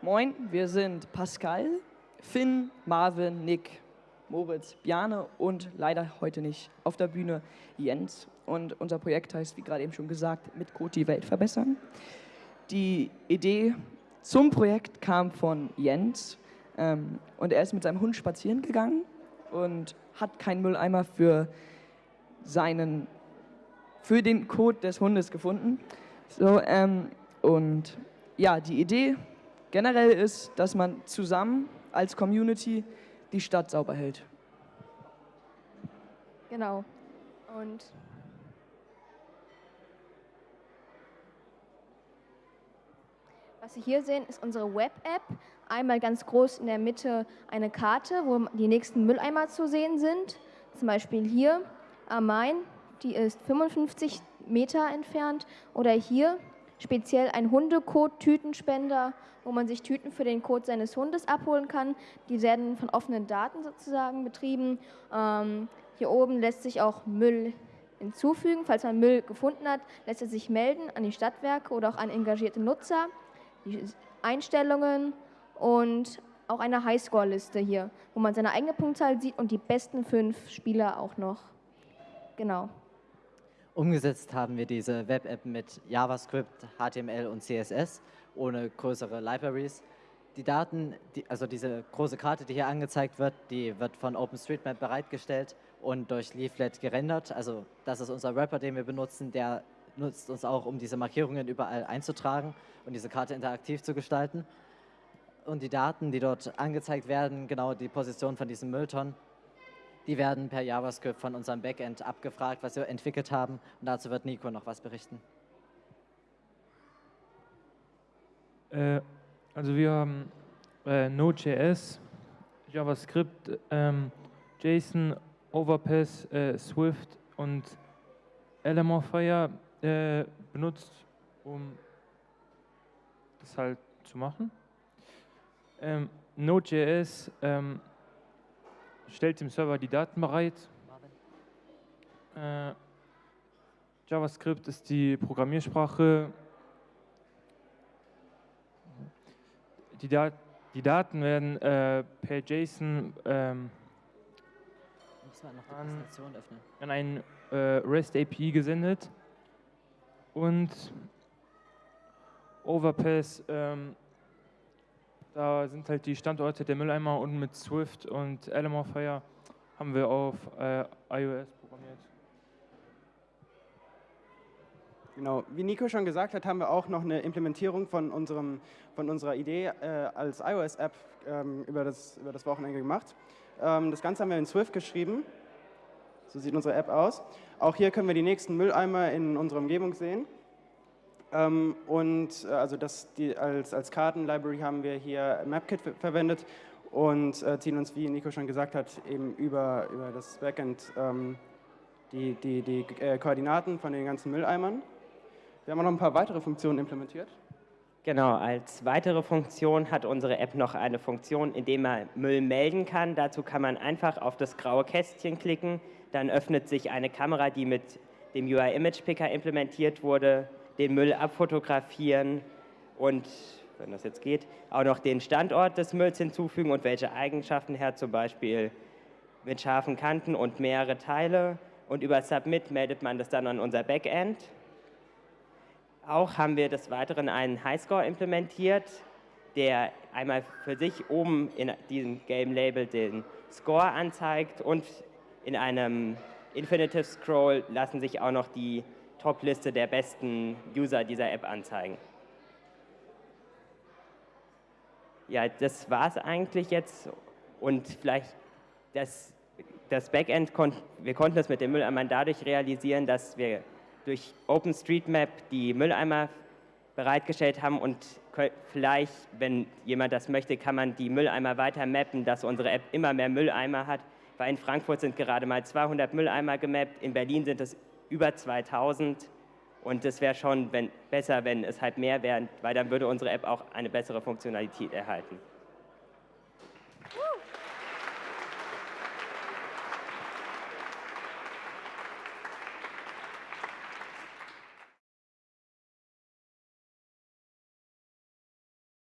Moin, wir sind Pascal, Finn, Marvin, Nick, Moritz, Bjane und leider heute nicht auf der Bühne Jens. Und unser Projekt heißt, wie gerade eben schon gesagt, mit Code die Welt verbessern. Die Idee zum Projekt kam von Jens ähm, und er ist mit seinem Hund spazieren gegangen und hat keinen Mülleimer für seinen, für den Code des Hundes gefunden. So, ähm, und ja, die Idee generell ist, dass man zusammen als Community die Stadt sauber hält. Genau. Und was Sie hier sehen, ist unsere Web-App. Einmal ganz groß in der Mitte eine Karte, wo die nächsten Mülleimer zu sehen sind. Zum Beispiel hier am Main, die ist 55 Meter entfernt. Oder hier speziell ein Hundekot-Tütenspender, wo man sich Tüten für den Kot seines Hundes abholen kann. Die werden von offenen Daten sozusagen betrieben. Ähm, hier oben lässt sich auch Müll hinzufügen. Falls man Müll gefunden hat, lässt er sich melden an die Stadtwerke oder auch an engagierte Nutzer. Die Einstellungen und auch eine Highscore-Liste hier, wo man seine eigene Punktzahl sieht und die besten fünf Spieler auch noch. Genau. Umgesetzt haben wir diese Web-App mit JavaScript, HTML und CSS ohne größere Libraries. Die Daten, die, also diese große Karte, die hier angezeigt wird, die wird von OpenStreetMap bereitgestellt und durch Leaflet gerendert. Also das ist unser Wrapper, den wir benutzen, der nutzt uns auch, um diese Markierungen überall einzutragen und diese Karte interaktiv zu gestalten. Und die Daten, die dort angezeigt werden, genau die Position von diesen Mülltonnen, die werden per JavaScript von unserem Backend abgefragt, was wir entwickelt haben. Und dazu wird Nico noch was berichten. Äh, also wir haben äh, Node.js, JavaScript, ähm, JSON, Overpass, äh, Swift und LMFire äh, benutzt, um das halt zu machen. Ähm, Node.js ähm, stellt dem Server die Daten bereit. Äh, JavaScript ist die Programmiersprache. Die, Dat die Daten werden äh, per JSON ähm, an, an ein äh, REST API gesendet und Overpass ähm, da sind halt die Standorte der Mülleimer und mit Swift und Fire haben wir auf äh, iOS programmiert. Genau, wie Nico schon gesagt hat, haben wir auch noch eine Implementierung von, unserem, von unserer Idee äh, als iOS-App ähm, über, das, über das Wochenende gemacht. Ähm, das Ganze haben wir in Swift geschrieben. So sieht unsere App aus. Auch hier können wir die nächsten Mülleimer in unserer Umgebung sehen. Ähm, und äh, also das, die, als, als Karten-Library haben wir hier MapKit verwendet und äh, ziehen uns, wie Nico schon gesagt hat, eben über, über das Backend ähm, die, die, die äh, Koordinaten von den ganzen Mülleimern. Wir haben auch noch ein paar weitere Funktionen implementiert. Genau, als weitere Funktion hat unsere App noch eine Funktion, in der man Müll melden kann. Dazu kann man einfach auf das graue Kästchen klicken, dann öffnet sich eine Kamera, die mit dem UI Image Picker implementiert wurde, den Müll abfotografieren und, wenn das jetzt geht, auch noch den Standort des Mülls hinzufügen und welche Eigenschaften er hat, zum Beispiel mit scharfen Kanten und mehrere Teile. Und über Submit meldet man das dann an unser Backend. Auch haben wir des Weiteren einen Highscore implementiert, der einmal für sich oben in diesem gelben Label den Score anzeigt und in einem Infinitive Scroll lassen sich auch noch die Top-Liste der besten User dieser App anzeigen. Ja, das war es eigentlich jetzt und vielleicht das, das Backend, kon wir konnten das mit dem Mülleimer dadurch realisieren, dass wir durch OpenStreetMap die Mülleimer bereitgestellt haben und vielleicht, wenn jemand das möchte, kann man die Mülleimer weiter mappen, dass unsere App immer mehr Mülleimer hat, weil in Frankfurt sind gerade mal 200 Mülleimer gemappt, in Berlin sind es über 2000 und es wäre schon wenn, besser, wenn es halt mehr wären, weil dann würde unsere App auch eine bessere Funktionalität erhalten.